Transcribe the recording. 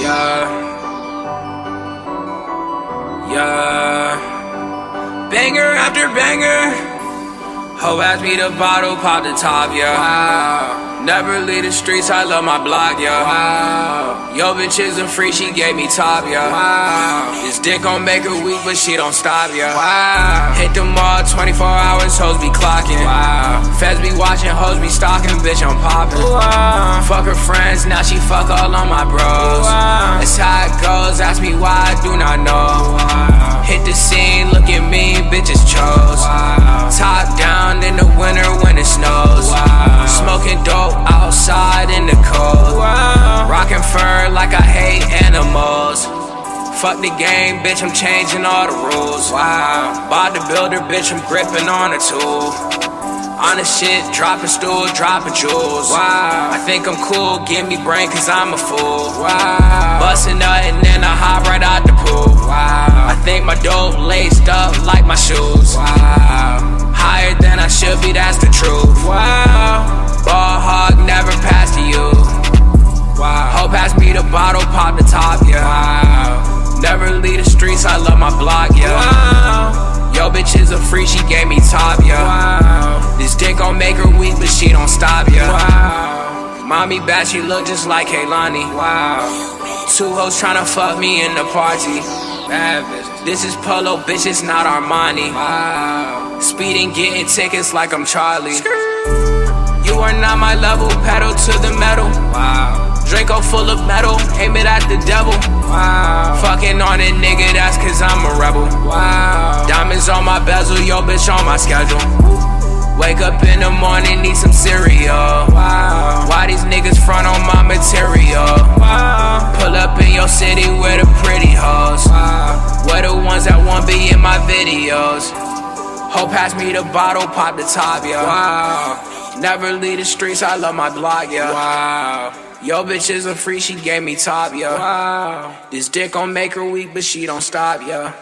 Yeah. Yeah. Banger after banger. Ho asked me to bottle, pop the top, yeah. Wow. Never leave the streets, I love my block, yeah. Wow. Yo, bitch isn't free, she gave me top, yeah. Wow. This dick gon' make her weak, but she don't stop, yeah. Wow. Hit the mall 24 hours, hoes be clocking. Wow. Feds be watching, hoes be stalking, bitch, I'm poppin'. Wow. Fuck her friends, now she fuck all on my bros. That's how it goes, ask me why, I do not know. Hit the scene, look at me, bitches chose. Top down in the winter when it snows. Smoking dope outside in the cold. Wow. Rockin' fur like I hate animals. Fuck the game, bitch, I'm changing all the rules. Wow. Bodybuilder, bitch, I'm gripping on a tool. On the shit, dropping stool, dropping jewels. Wow. I think I'm cool, give me brain cause I'm a fool. Wow. Bustin' nut and then I hop right out the pool. Wow. I think my dope laced up like my shoes. Wow. Higher than I should be, that's the truth. Wow. Ball hog, never pass to you. Wow. Hope pass me the bottle, pop the top, yeah. Wow. Never leave the streets, I love my block, yeah. Wow. Yo, bitch is a free, she gave me top, yeah. Wow. She don't stop, yeah. Wow. Mommy bad, she look just like Kehlani. Wow. Two hoes tryna fuck me in the party. This is Polo, bitch, it's not Armani. Wow. Speeding, getting tickets like I'm Charlie. You are not my level, pedal to the metal. Wow. Draco full of metal, aim it at the devil. Wow. Fucking on it, nigga, that's cause I'm a rebel. Wow. Diamonds on my bezel, yo bitch on my schedule. Wake up in the morning, need some cereal. Wow. Why these niggas front on my material? Wow. Pull up in your city with the pretty hoes. Wow. We're the ones that won't be in my videos. Hope pass me the bottle, pop the top, yeah. Wow. Never leave the streets, I love my block, yeah. Wow. Yo, bitch is a free, she gave me top, yeah. Wow. This dick gon' make her weak, but she don't stop, yeah.